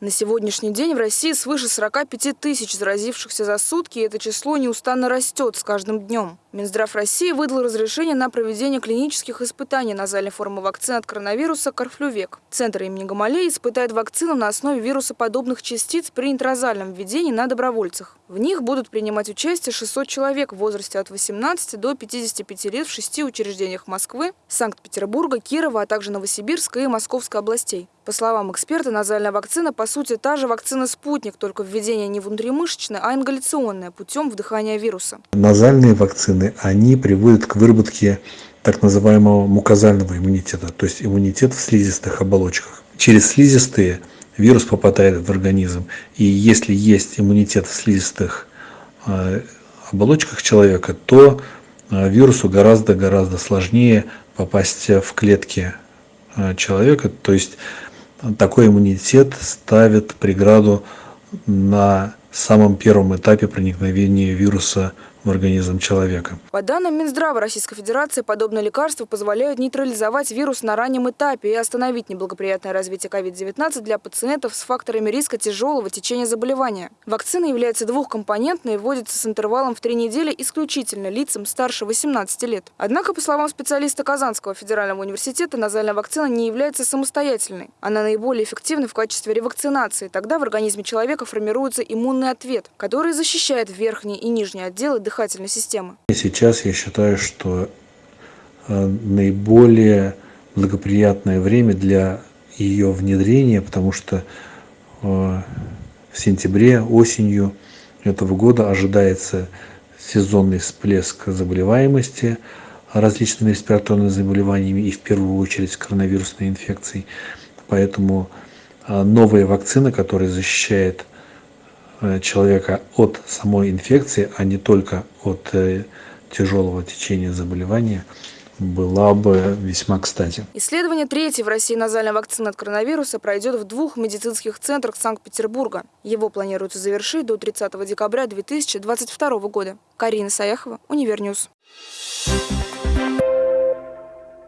На сегодняшний день в России свыше 45 тысяч заразившихся за сутки, и это число неустанно растет с каждым днем. Минздрав России выдал разрешение на проведение клинических испытаний назальной формы вакцины от коронавируса «Карфлювек». Центр имени Гамалеи испытает вакцину на основе вирусоподобных частиц при интразальном введении на добровольцах. В них будут принимать участие 600 человек в возрасте от 18 до 55 лет в шести учреждениях Москвы, Санкт-Петербурга, Кирова, а также Новосибирска и Московской областей. По словам эксперта, назальная вакцина по сути та же вакцина «Спутник», только введение не внутримышечное, а ингаляционное путем вдыхания вируса. Назальные вакцины, они приводят к выработке так называемого мукозального иммунитета, то есть иммунитет в слизистых оболочках. Через слизистые вирус попадает в организм, и если есть иммунитет в слизистых э, оболочках человека, то э, вирусу гораздо-гораздо сложнее попасть в клетки э, человека, то есть такой иммунитет ставит преграду на самом первом этапе проникновения вируса в организм человека. По данным Минздрава Российской Федерации, подобные лекарства позволяют нейтрализовать вирус на раннем этапе и остановить неблагоприятное развитие COVID-19 для пациентов с факторами риска тяжелого течения заболевания. Вакцина является двухкомпонентной и вводится с интервалом в три недели исключительно лицам старше 18 лет. Однако, по словам специалиста Казанского федерального университета, назальная вакцина не является самостоятельной. Она наиболее эффективна в качестве ревакцинации. Тогда в организме человека формируется иммунный ответ, который защищает верхние и нижние отделы дыхательной системы? Сейчас я считаю, что э, наиболее благоприятное время для ее внедрения, потому что э, в сентябре, осенью этого года ожидается сезонный всплеск заболеваемости различными респираторными заболеваниями и в первую очередь коронавирусной инфекцией. Поэтому э, новая вакцина, которая защищает человека от самой инфекции, а не только от э, тяжелого течения заболевания, была бы весьма кстати. Исследование третьей в России назальной вакцины от коронавируса пройдет в двух медицинских центрах Санкт-Петербурга. Его планируется завершить до 30 декабря 2022 года. Карина Саяхова, Универ News. Thank